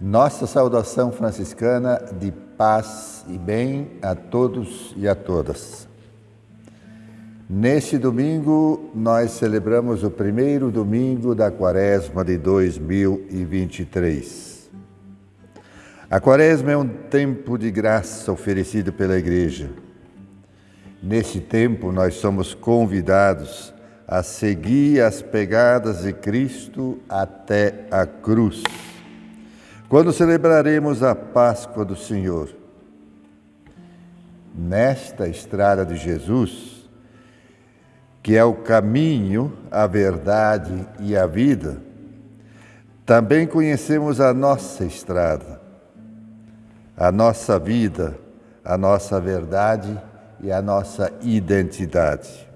Nossa saudação franciscana de paz e bem a todos e a todas. Neste domingo, nós celebramos o primeiro domingo da quaresma de 2023. A quaresma é um tempo de graça oferecido pela Igreja. Nesse tempo, nós somos convidados a seguir as pegadas de Cristo até a cruz. Quando celebraremos a Páscoa do Senhor, nesta estrada de Jesus, que é o caminho, a verdade e a vida, também conhecemos a nossa estrada, a nossa vida, a nossa verdade e a nossa identidade.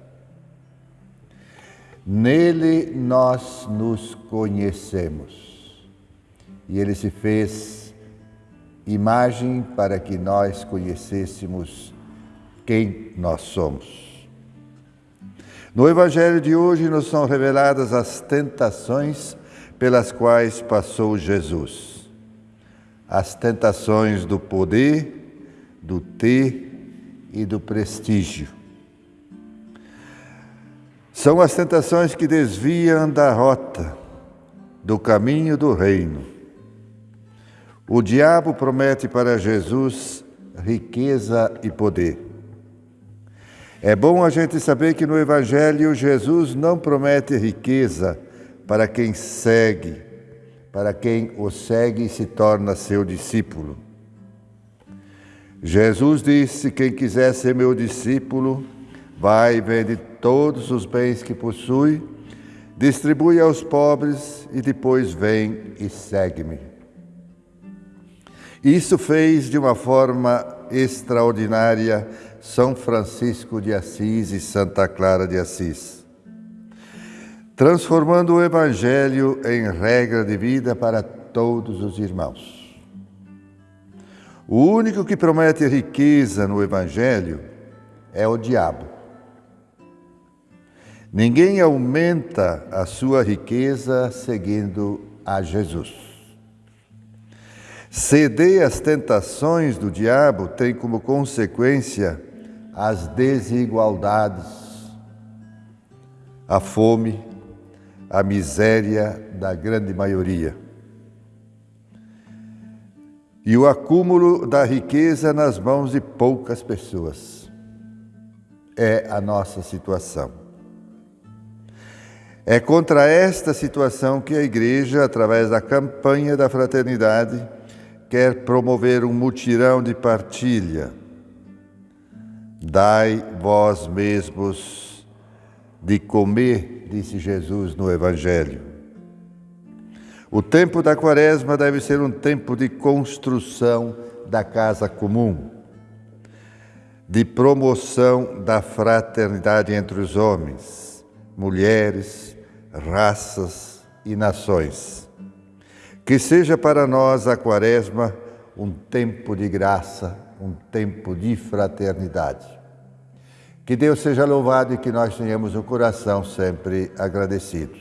Nele nós nos conhecemos. E ele se fez imagem para que nós conhecêssemos quem nós somos. No Evangelho de hoje nos são reveladas as tentações pelas quais passou Jesus. As tentações do poder, do ter e do prestígio são as tentações que desviam da rota, do caminho do reino. O diabo promete para Jesus riqueza e poder. É bom a gente saber que no Evangelho Jesus não promete riqueza para quem segue, para quem o segue e se torna seu discípulo. Jesus disse: Quem quiser ser meu discípulo, vai e vende todos os bens que possui, distribui aos pobres e depois vem e segue-me. Isso fez de uma forma extraordinária São Francisco de Assis e Santa Clara de Assis, transformando o Evangelho em regra de vida para todos os irmãos. O único que promete riqueza no Evangelho é o diabo. Ninguém aumenta a sua riqueza seguindo a Jesus. Ceder às tentações do diabo tem como consequência as desigualdades, a fome, a miséria da grande maioria. E o acúmulo da riqueza nas mãos de poucas pessoas. É a nossa situação. É contra esta situação que a Igreja, através da campanha da fraternidade, quer promover um mutirão de partilha. Dai vós mesmos de comer, disse Jesus no Evangelho. O tempo da quaresma deve ser um tempo de construção da casa comum, de promoção da fraternidade entre os homens, mulheres, raças e nações. Que seja para nós a Quaresma um tempo de graça, um tempo de fraternidade. Que Deus seja louvado e que nós tenhamos o coração sempre agradecidos.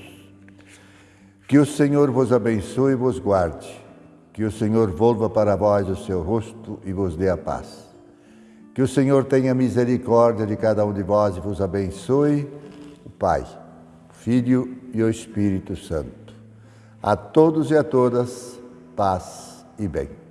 Que o Senhor vos abençoe e vos guarde. Que o Senhor volva para vós o seu rosto e vos dê a paz. Que o Senhor tenha misericórdia de cada um de vós e vos abençoe, o Pai Filho e o Espírito Santo. A todos e a todas, paz e bem.